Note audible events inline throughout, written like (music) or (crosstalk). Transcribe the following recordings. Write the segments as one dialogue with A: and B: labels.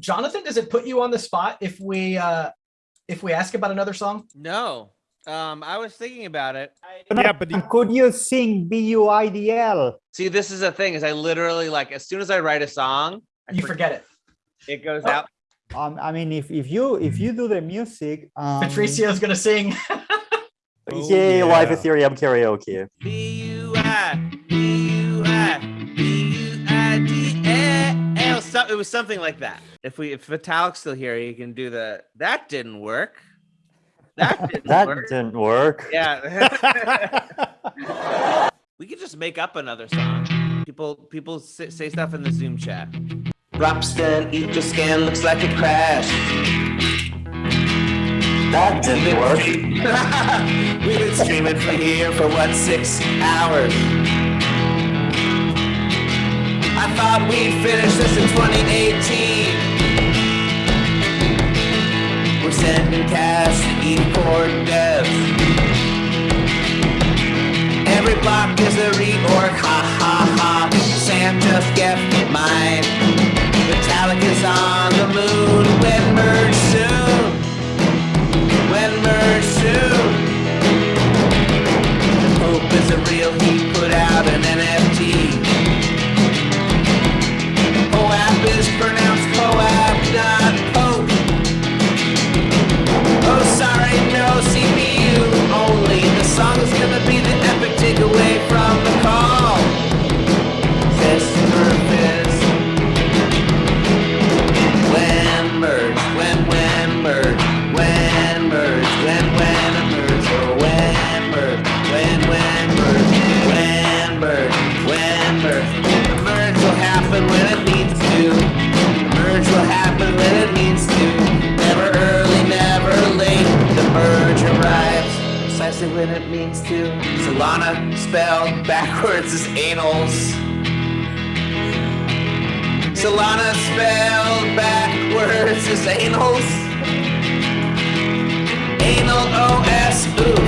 A: Jonathan, does it put you on the spot if we uh if we ask about another song?
B: No. Um, I was thinking about it.
C: Yeah, but
D: Could you sing B U I D L?
B: See, this is the thing is I literally like as soon as I write a song, I
A: You forget it.
B: it goes
A: Oh.
B: out.
D: Um, I mean, if if you if you do the music, um,
A: Patricio's gonna sing. (laughs)
C: Oh,
E: Yay, live
C: yeah.
E: Ethereum karaoke.
B: B So- It was something like that. If we if Vitalik's still here, he can do the that didn't work. That (laughs) didn't
E: That
B: work.
E: didn't work.
B: Yeah. (laughs) we could just make up another song. People people say, say stuff in the Zoom chat. Ropsten, Etherscan looks like it crashed.
E: That didn't work. (laughs)
B: We've been streaming for here for what six hours. Thought we'd finish this in 2018. We're sending cash to E-Core devs. Every block is a reorg, ha ha ha. Sam just get mine. Metallica's on the moon. When merge Solana spelled backwards is anals. Anal OS, oof.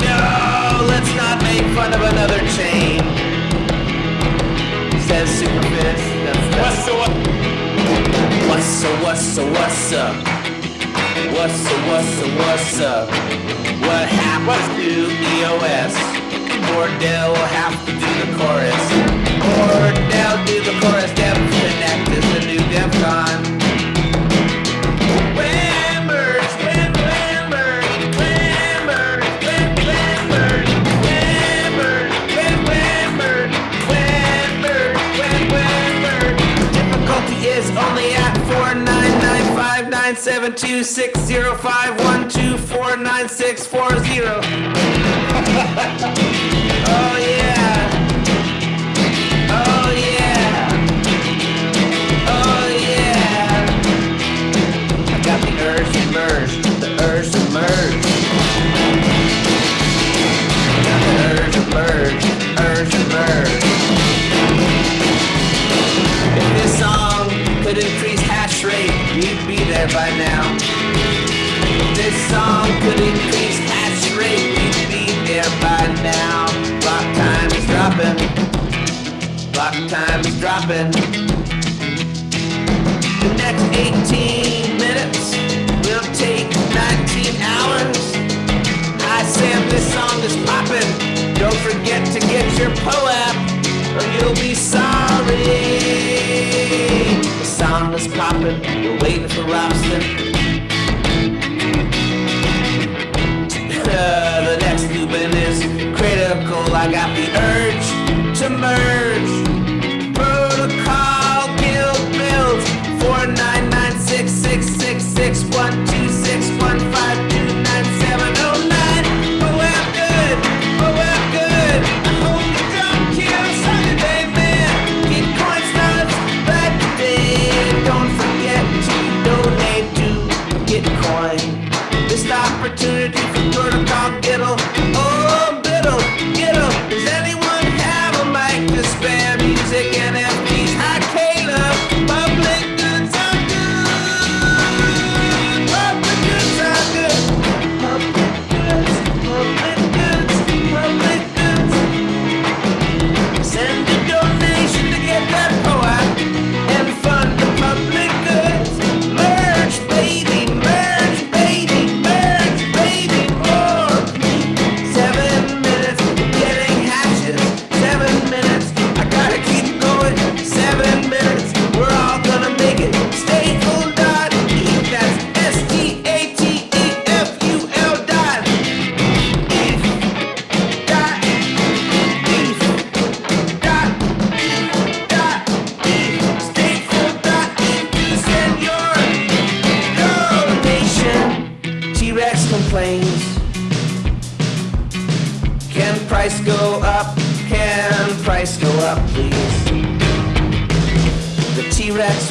B: No, let's not make fun of another chain. Says Superfist. That's, that's What's up, what's up, what's up? What's up, what's up, what's up? What happens to EOS? Cordell will have to do the chorus. Cordell do the chorus. Devconnect is the new DEF CON. Difficulty is only at 499597260512499640. (laughs) dropping. The next 18 minutes will take 19 hours. I Sam, this song is popping. Don't forget to get your POAP or you'll be sorry. The song is popping. We're waiting for Ropsten. (laughs) The next Lubin is critical. I got the urge to merge.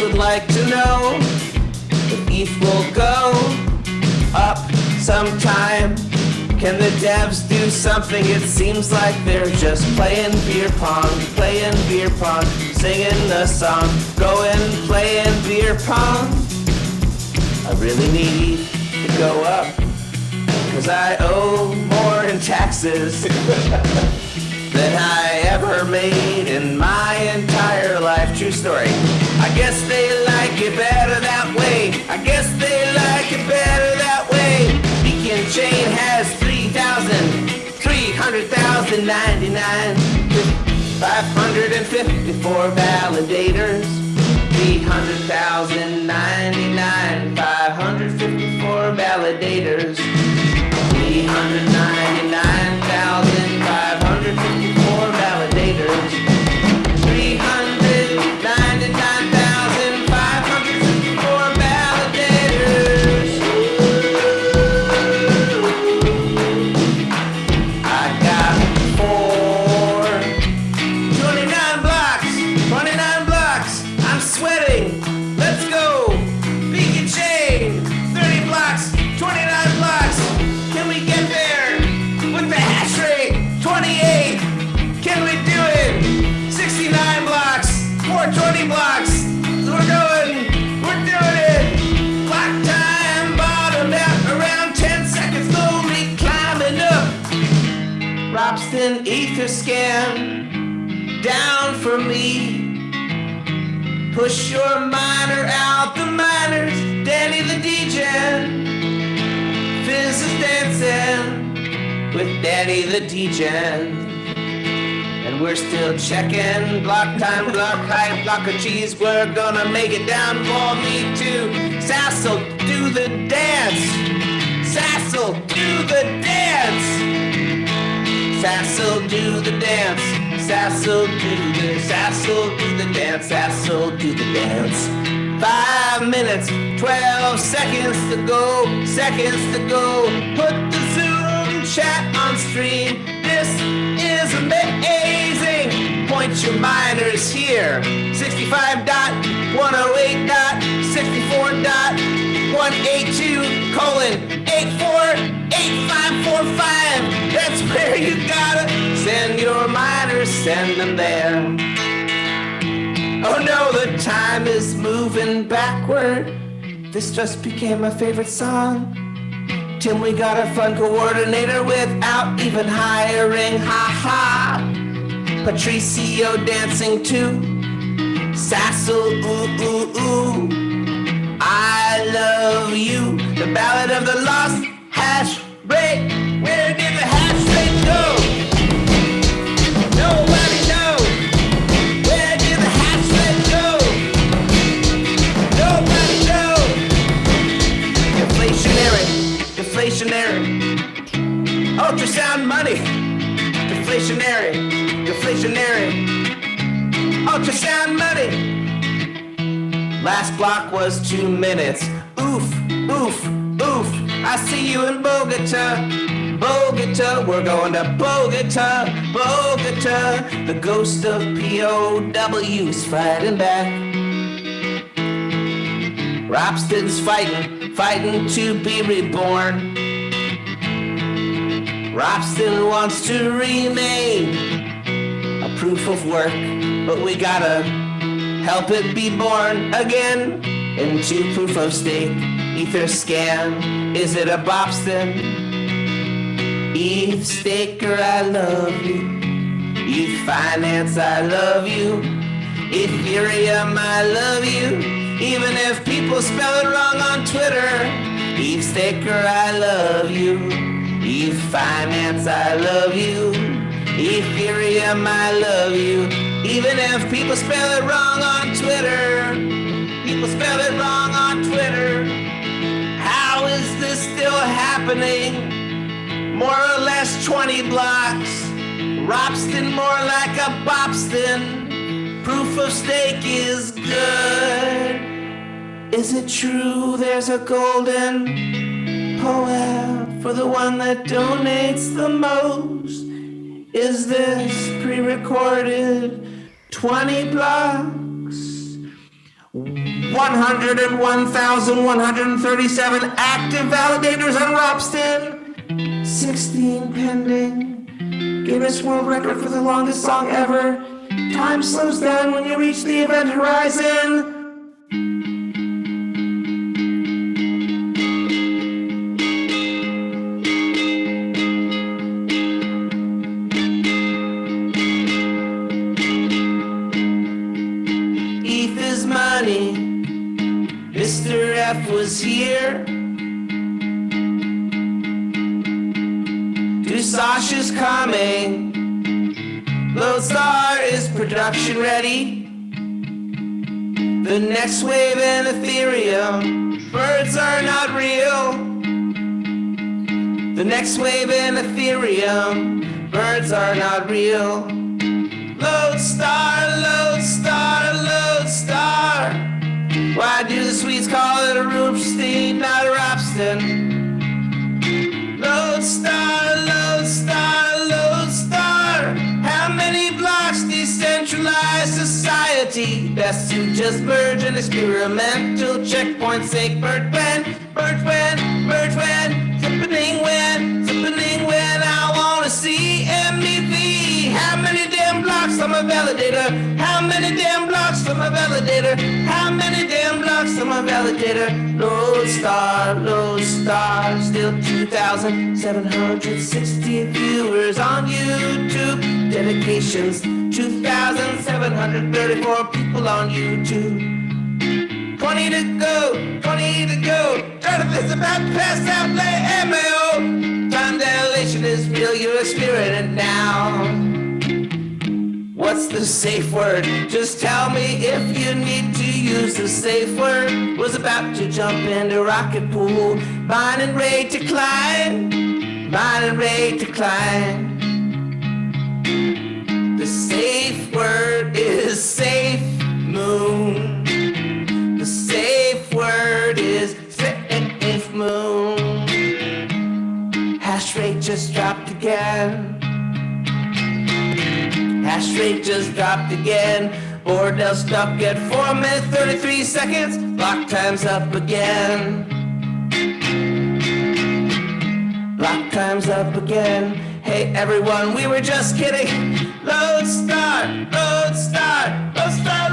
B: Would like to know if ETH will go up sometime. Can the devs do something? It seems like they're just playing beer pong, playing beer pong, singing the song, going playing beer pong. I really need to go up, cause I owe more in taxes (laughs) than I ever made in my entire life. True story. Guess they like it better that way. I guess they like it better that way. Beacon Chain has 3,000, 300,099, 554 validators. 300,099, 554 validators. 399,554 Scan down for me. Push your miner out the miners, Danny the DJ. Fizz is dancing with Danny the DJ. And we're still checking block time, block height, block of cheese. We're gonna make it down for me too. Sassal, do the dance. Sassal, do the dance. Sassal, do the dance. Sassal, do the Sassal, do the dance. Sassal, do the dance. Five minutes, twelve seconds to go. Seconds to go. Put the Zoom chat on stream. This is amazing. Point your miners here. Oh 65.108.64.182 colon 848545. That's where you gotta send your miners, send them there. Oh no, the time is moving backward. This just became my favorite song. Tim, we got a fun coordinator without even hiring. Ha ha. Patricio dancing too. Sassal, ooh, ooh, ooh. I love you. The ballad of the lost hash We're going to Bogota, Bogota. The ghost of POW's fighting back. Ropsten's fighting, fighting to be reborn. Robston wants to remain a proof of work, but we gotta help it be born again into proof of stake. Etherscan, is it a Bobston? EthStaker, I love you. EthFinance, I love you. Ethereum, I love you. Even if people spell it wrong on Twitter. EthStaker, I love you. ETH finance, I love you. Ethereum, I love you. Even if people spell it wrong on Twitter. People spell it wrong on Twitter. How is this still happening? More or less 20 blocks. Ropsten more like a Bobston. Proof of stake is good. Is it true there's a golden POAP for the one that donates the most? Is this pre-recorded 20 blocks? 101,137 active validators on Ropsten. 16 pending. Guinness World Record for the longest song ever. Time slows down when you reach the event horizon. Ready. The next wave in Ethereum. Birds are not real. The next wave in Ethereum. Birds are not real. Lodestar, Lodestar, Lodestar. Just merge an experimental checkpoint. Sake Bert when, Bert when, Bert when, happening when, happening when. I wanna see MVP. How many damn blocks I'm a validator? How many damn blocks on a validator? How many damn blocks on a validator? Lodestar, Lodestar, still 2,760 viewers on YouTube. Dedications, 2,734 people on YouTube. 20 to go, 20 to go. Try to visit about past outlay MAO. Time dilation is real, you're experiencing now. What's the safe word? Just tell me if you need to use the safe word. Was about to jump into rocket pool. Mine and Ray to climb. Mine and Ray to climb. The safe word is safe moon. The safe word is safe moon. Hash rate just dropped again. Hash rate just dropped again. Bordell stuck at 4 minutes 33 seconds. Block time's up again. Block time's up again. Hey everyone, we were just kidding. Lodestar, load start, Lodestar.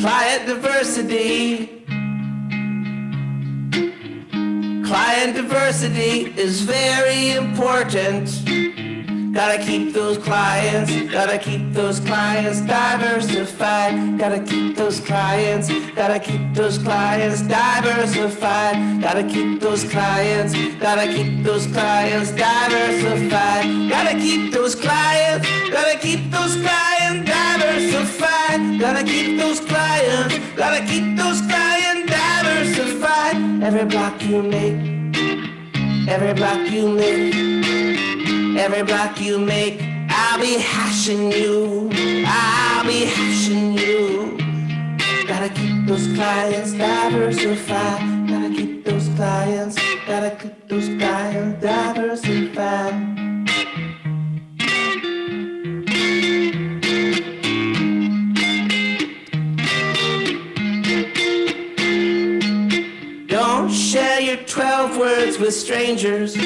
B: Client diversity. Client diversity is very important. Gotta keep those clients, gotta keep those clients diversified. Gotta keep those clients, gotta keep those clients diversified. Gotta keep those clients, gotta keep those clients diversified. Gotta keep those clients, gotta keep those clients diversified. Gotta keep those clients, gotta keep those clients diversified. Every block you make, every block you make. Every block you make, I'll be hashing you. I'll be hashing you. Gotta keep those clients diversified. Gotta keep those clients. Gotta keep those clients with strangers.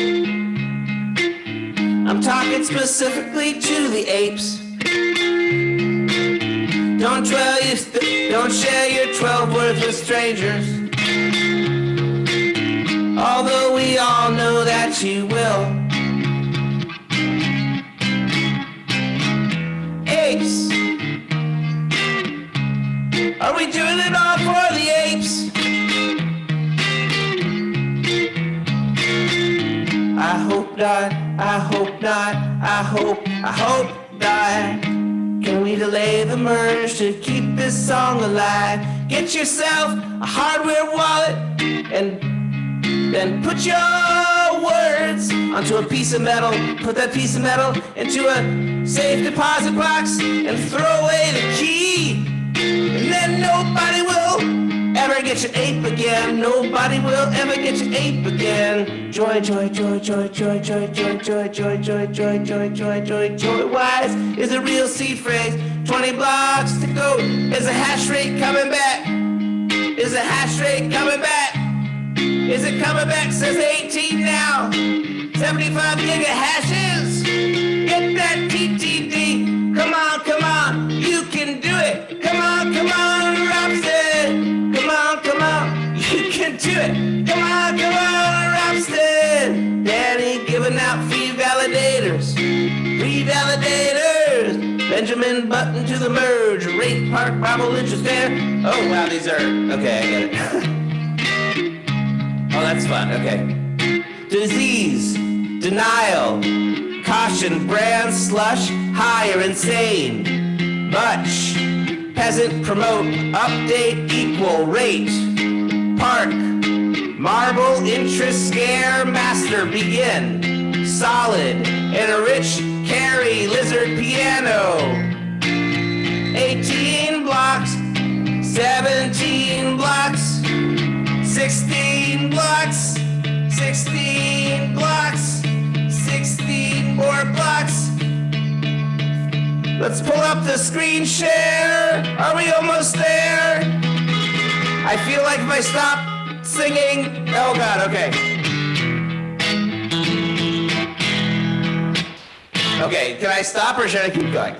B: I'm talking specifically to the apes. Don't don't share your 12 words with strangers. Although we all know that you will. Apes. Are we doing it all for hope not, I hope not, I hope, I hope not. Can we delay the merge to keep this song alive? Get yourself a hardware wallet and then put your words onto a piece of metal. Put that piece of metal into a safe deposit box and throw away the key. Ever get your ape again. Nobody will ever get your ape again. Joy, joy, joy, joy, joy, joy, joy, joy, joy, joy, joy, joy, joy, joy, joy. Wise is a real seed phrase. 20 blocks to go. Is a hash rate coming back? Is a hash rate coming back? Is it coming back? Says 18 now. 75 giga hashes. Get that TTD. Benjamin Button to the merge. Rate Park Bravo interest there. Oh, wow, these are. Okay, I get it. (laughs) Oh, that's fun. Okay. Disease, denial, caution, brand slush, higher, insane, much, peasant, promote, update, equal, rate, park, marble, interest, scare, master, begin, solid, and a rich, carry, lizard, piano, 18 blocks, 17 blocks. 16 blocks, 16 blocks, 16 more blocks. Let's pull up the screen share. Are we almost there? I feel like if I stop singing, oh god, okay. Okay, can I stop or should I keep going?